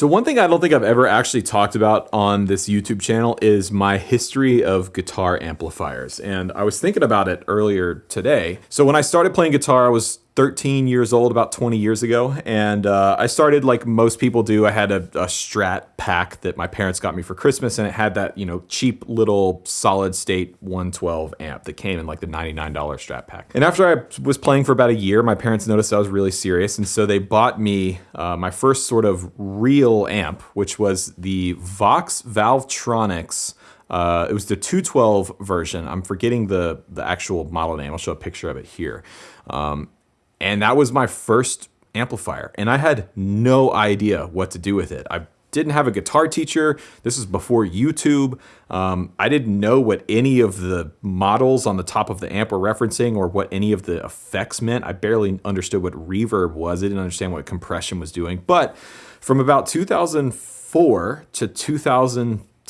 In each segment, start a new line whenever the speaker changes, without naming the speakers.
So one thing I don't think I've ever actually talked about on this YouTube channel is my history of guitar amplifiers. And I was thinking about it earlier today. So when I started playing guitar, I was 13 years old about 20 years ago and uh, I started like most people do I had a, a, strat pack that my parents got me for Christmas and it had that you know cheap little solid state 112 amp that came in like the $99 strat pack and after I was playing for about a year my parents noticed I was really serious and so they bought me uh, my first sort of real amp which was the Vox Valvetronix uh, it was the 212 version. I'm forgetting the the actual model name. I'll show a picture of it here. Um, and that was my first amplifier. And I had no idea what to do with it. I didn't have a guitar teacher. This is before YouTube. Um, I didn't know what any of the models on the top of the amp were referencing or what any of the effects meant. I barely understood what reverb was. I didn't understand what compression was doing. But from about 2004 to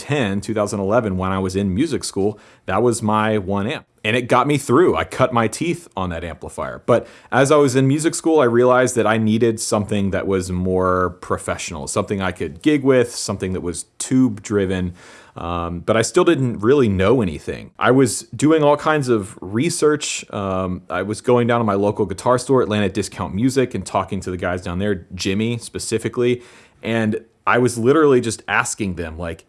2010, 2011, when I was in music school, that was my one amp and it got me through. I cut my teeth on that amplifier. But as I was in music school, I realized that I needed something that was more professional, something I could gig with, something that was tube driven. Um, but I still didn't really know anything. I was doing all kinds of research. Um, I was going down to my local guitar store, Atlanta Discount Music, and talking to the guys down there, Jimmy specifically. And I was literally just asking them, like,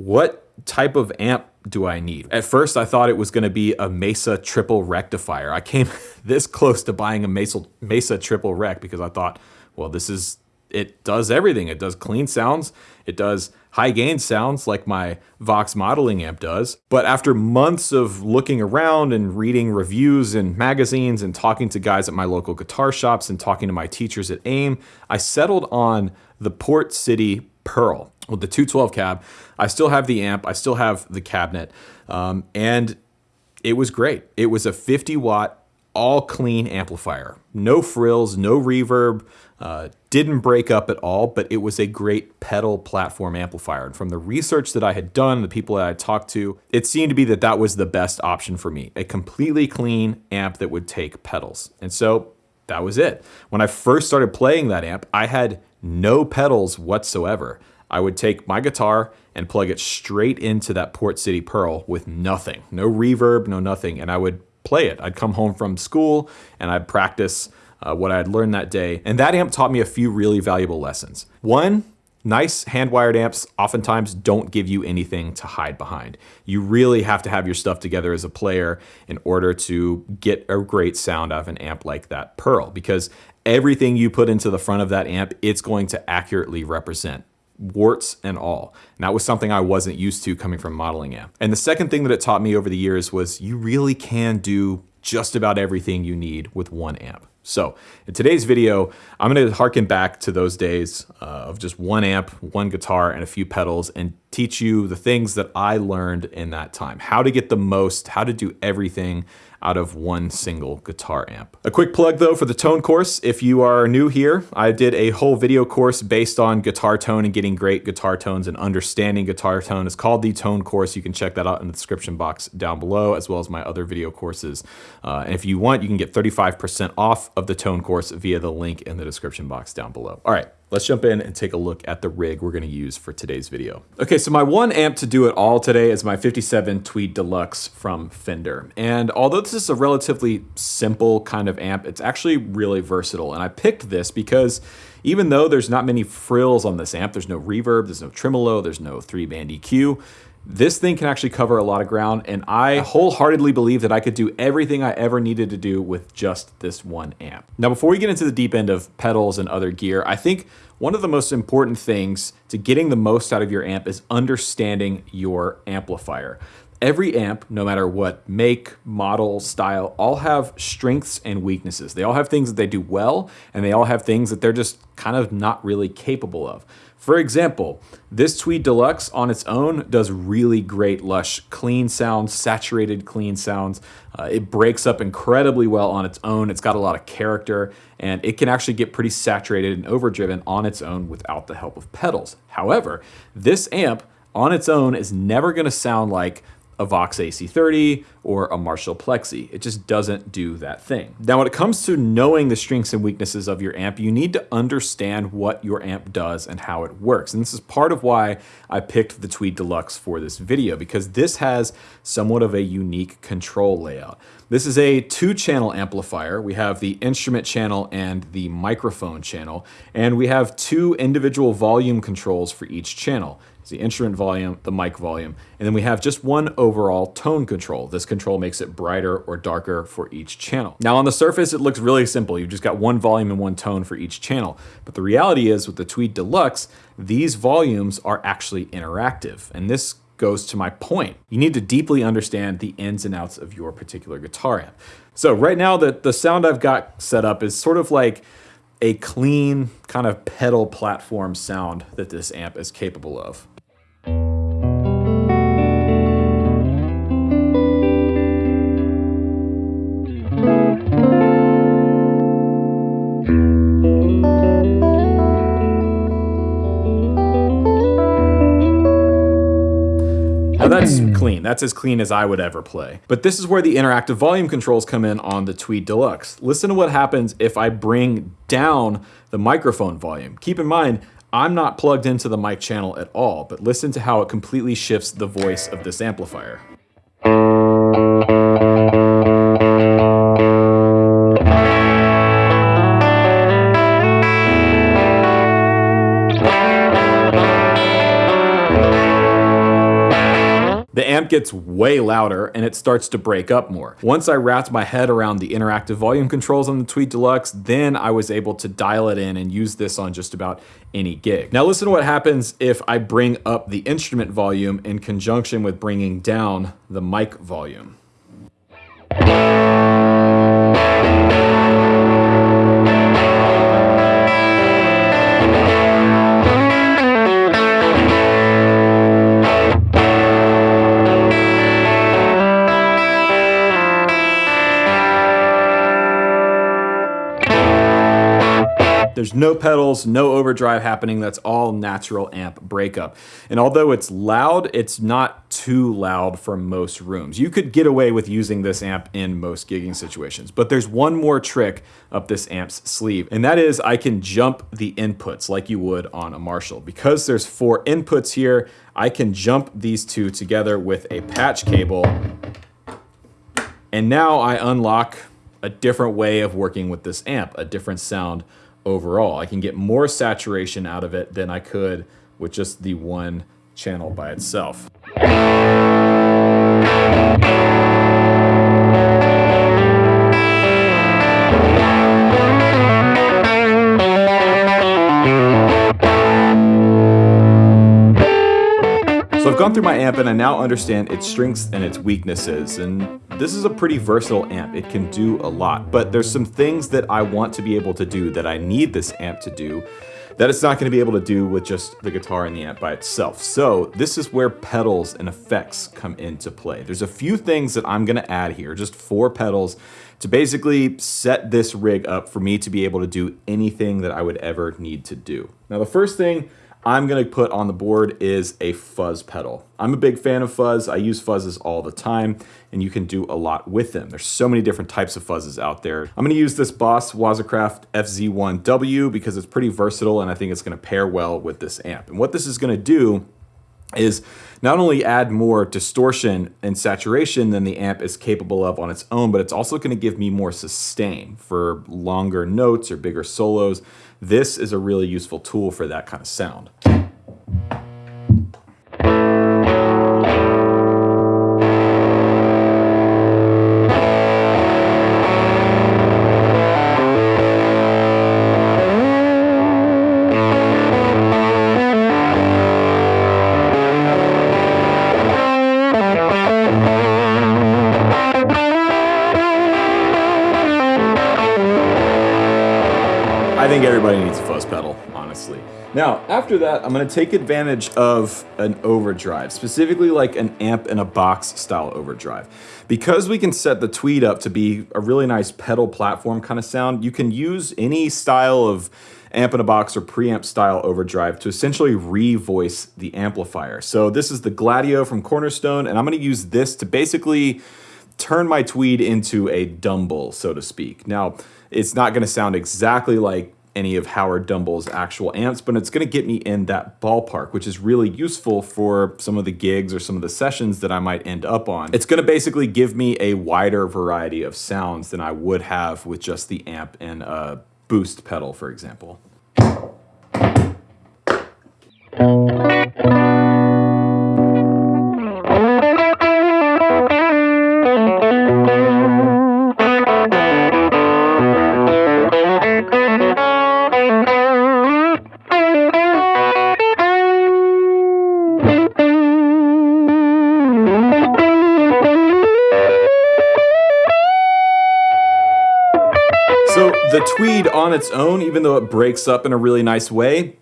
what type of amp do I need? At first, I thought it was going to be a Mesa triple rectifier. I came this close to buying a Mesa, Mesa triple rec because I thought, well, this is, it does everything. It does clean sounds. It does high gain sounds like my Vox modeling amp does. But after months of looking around and reading reviews and magazines and talking to guys at my local guitar shops and talking to my teachers at AIM, I settled on the Port City Pearl with the 212 cab. I still have the amp, I still have the cabinet, um, and it was great. It was a 50 watt, all clean amplifier. No frills, no reverb, uh, didn't break up at all, but it was a great pedal platform amplifier. And from the research that I had done, the people that I talked to, it seemed to be that that was the best option for me. A completely clean amp that would take pedals. And so that was it. When I first started playing that amp, I had no pedals whatsoever. I would take my guitar and plug it straight into that Port City Pearl with nothing, no reverb, no nothing, and I would play it. I'd come home from school and I'd practice uh, what I had learned that day. And that amp taught me a few really valuable lessons. One, Nice hand-wired amps oftentimes don't give you anything to hide behind. You really have to have your stuff together as a player in order to get a great sound out of an amp like that Pearl because everything you put into the front of that amp, it's going to accurately represent warts and all. And that was something I wasn't used to coming from modeling amp. And the second thing that it taught me over the years was you really can do just about everything you need with one amp. So in today's video, I'm gonna harken back to those days uh, of just one amp, one guitar, and a few pedals and teach you the things that I learned in that time. How to get the most, how to do everything out of one single guitar amp. A quick plug though for the tone course. If you are new here, I did a whole video course based on guitar tone and getting great guitar tones and understanding guitar tone. It's called the tone course. You can check that out in the description box down below as well as my other video courses. Uh, and if you want, you can get 35% off of the tone course via the link in the description box down below. All right, Let's jump in and take a look at the rig we're gonna use for today's video. Okay, so my one amp to do it all today is my 57 Tweed Deluxe from Fender. And although this is a relatively simple kind of amp, it's actually really versatile. And I picked this because even though there's not many frills on this amp, there's no reverb, there's no tremolo, there's no three band EQ, this thing can actually cover a lot of ground and I wholeheartedly believe that I could do everything I ever needed to do with just this one amp. Now before we get into the deep end of pedals and other gear, I think one of the most important things to getting the most out of your amp is understanding your amplifier. Every amp, no matter what make, model, style, all have strengths and weaknesses. They all have things that they do well, and they all have things that they're just kind of not really capable of. For example, this Tweed Deluxe on its own does really great lush clean sounds, saturated clean sounds. Uh, it breaks up incredibly well on its own. It's got a lot of character and it can actually get pretty saturated and overdriven on its own without the help of pedals. However, this amp on its own is never gonna sound like a Vox AC30 or a Marshall Plexi. It just doesn't do that thing. Now, when it comes to knowing the strengths and weaknesses of your amp, you need to understand what your amp does and how it works. And this is part of why I picked the Tweed Deluxe for this video, because this has somewhat of a unique control layout. This is a two channel amplifier. We have the instrument channel and the microphone channel, and we have two individual volume controls for each channel. The instrument volume, the mic volume, and then we have just one overall tone control. This control makes it brighter or darker for each channel. Now on the surface, it looks really simple. You've just got one volume and one tone for each channel. But the reality is with the Tweed Deluxe, these volumes are actually interactive. And this goes to my point. You need to deeply understand the ins and outs of your particular guitar amp. So right now the, the sound I've got set up is sort of like a clean kind of pedal platform sound that this amp is capable of. Clean. That's as clean as I would ever play. But this is where the interactive volume controls come in on the Tweed Deluxe. Listen to what happens if I bring down the microphone volume. Keep in mind, I'm not plugged into the mic channel at all, but listen to how it completely shifts the voice of this amplifier. Gets way louder and it starts to break up more. Once I wrapped my head around the interactive volume controls on the Tweed Deluxe, then I was able to dial it in and use this on just about any gig. Now listen to what happens if I bring up the instrument volume in conjunction with bringing down the mic volume. There's no pedals, no overdrive happening. That's all natural amp breakup. And although it's loud, it's not too loud for most rooms. You could get away with using this amp in most gigging situations. But there's one more trick up this amp's sleeve, and that is I can jump the inputs like you would on a Marshall. Because there's four inputs here, I can jump these two together with a patch cable. And now I unlock a different way of working with this amp, a different sound overall. I can get more saturation out of it than I could with just the one channel by itself. So I've gone through my amp and I now understand its strengths and its weaknesses. And this is a pretty versatile amp. It can do a lot, but there's some things that I want to be able to do that I need this amp to do that it's not gonna be able to do with just the guitar and the amp by itself. So this is where pedals and effects come into play. There's a few things that I'm gonna add here, just four pedals to basically set this rig up for me to be able to do anything that I would ever need to do. Now the first thing I'm gonna put on the board is a fuzz pedal. I'm a big fan of fuzz. I use fuzzes all the time and you can do a lot with them. There's so many different types of fuzzes out there. I'm gonna use this Boss Waza Craft FZ1W because it's pretty versatile and I think it's gonna pair well with this amp. And what this is gonna do is not only add more distortion and saturation than the amp is capable of on its own, but it's also going to give me more sustain for longer notes or bigger solos. This is a really useful tool for that kind of sound. Now, after that, I'm gonna take advantage of an overdrive, specifically like an amp in a box style overdrive. Because we can set the Tweed up to be a really nice pedal platform kind of sound, you can use any style of amp in a box or preamp style overdrive to essentially revoice the amplifier. So this is the Gladio from Cornerstone, and I'm gonna use this to basically turn my Tweed into a Dumble, so to speak. Now, it's not gonna sound exactly like any of Howard Dumble's actual amps, but it's going to get me in that ballpark, which is really useful for some of the gigs or some of the sessions that I might end up on. It's going to basically give me a wider variety of sounds than I would have with just the amp and a boost pedal, for example. So the Tweed on its own, even though it breaks up in a really nice way,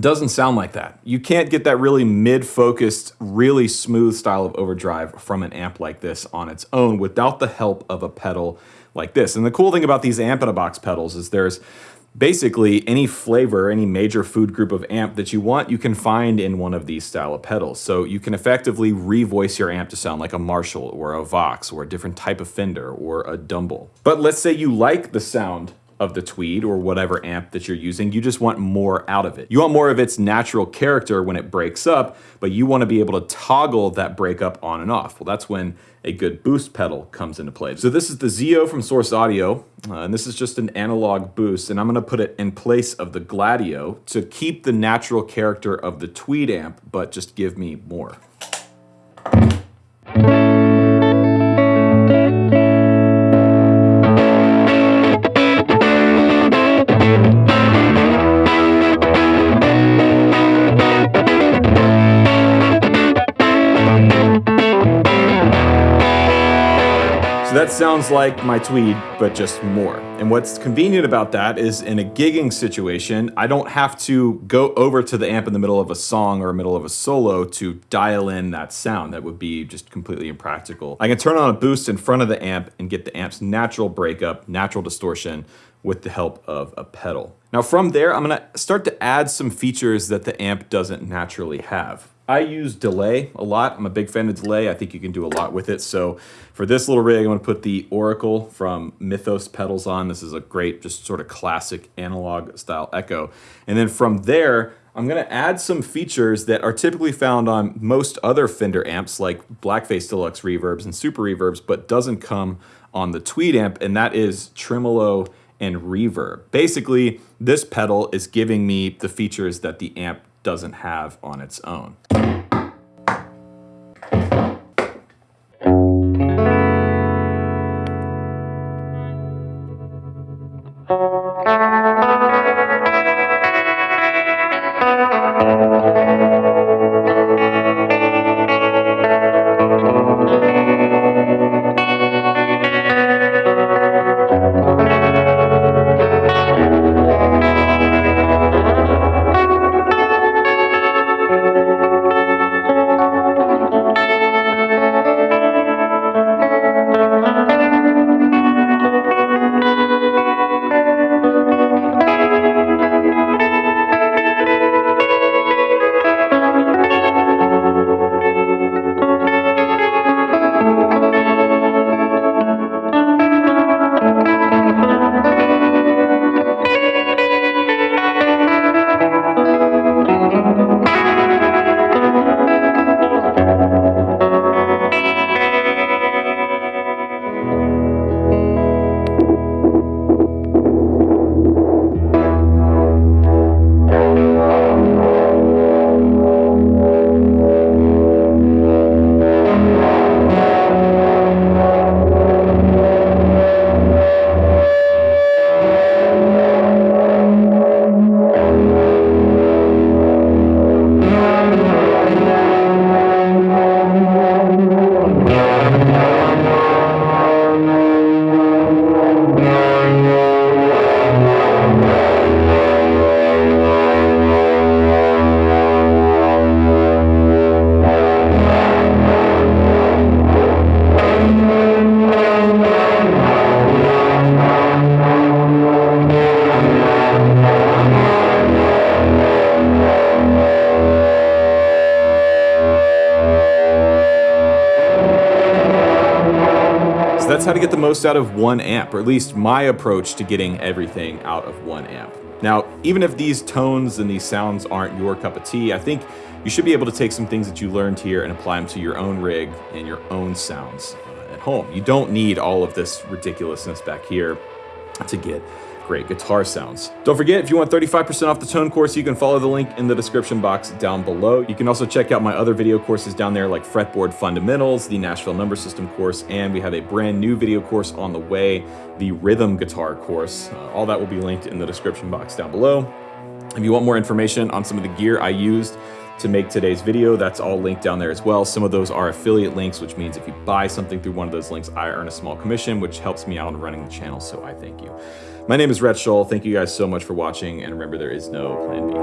doesn't sound like that. You can't get that really mid-focused, really smooth style of overdrive from an amp like this on its own without the help of a pedal like this. And the cool thing about these amp in a box pedals is there's basically any flavor, any major food group of amp that you want, you can find in one of these style of pedals. So you can effectively revoice your amp to sound like a Marshall or a Vox or a different type of Fender or a Dumble. But let's say you like the sound of the Tweed or whatever amp that you're using. You just want more out of it. You want more of its natural character when it breaks up, but you want to be able to toggle that breakup on and off. Well, that's when a good boost pedal comes into play. So this is the Zio from Source Audio, uh, and this is just an analog boost, and I'm gonna put it in place of the Gladio to keep the natural character of the Tweed amp, but just give me more. Sounds like my Tweed, but just more. And what's convenient about that is in a gigging situation, I don't have to go over to the amp in the middle of a song or middle of a solo to dial in that sound. That would be just completely impractical. I can turn on a boost in front of the amp and get the amp's natural breakup, natural distortion with the help of a pedal. Now from there, I'm gonna start to add some features that the amp doesn't naturally have. I use delay a lot. I'm a big fan of delay. I think you can do a lot with it. So for this little rig, I'm gonna put the Oracle from Mythos pedals on. This is a great, just sort of classic analog style echo. And then from there, I'm gonna add some features that are typically found on most other Fender amps like Blackface Deluxe reverbs and super reverbs, but doesn't come on the Tweed amp, and that is tremolo and reverb. Basically, this pedal is giving me the features that the amp doesn't have on its own. That's how to get the most out of one amp, or at least my approach to getting everything out of one amp. Now, even if these tones and these sounds aren't your cup of tea, I think you should be able to take some things that you learned here and apply them to your own rig and your own sounds uh, at home. You don't need all of this ridiculousness back here to get great guitar sounds. Don't forget, if you want 35% off the tone course, you can follow the link in the description box down below. You can also check out my other video courses down there like Fretboard Fundamentals, the Nashville Number System course, and we have a brand new video course on the way, the Rhythm Guitar course. Uh, all that will be linked in the description box down below. If you want more information on some of the gear I used to make today's video. That's all linked down there as well. Some of those are affiliate links, which means if you buy something through one of those links, I earn a small commission, which helps me out in running the channel, so I thank you. My name is Rhett Shull. Thank you guys so much for watching. And remember, there is no plan B.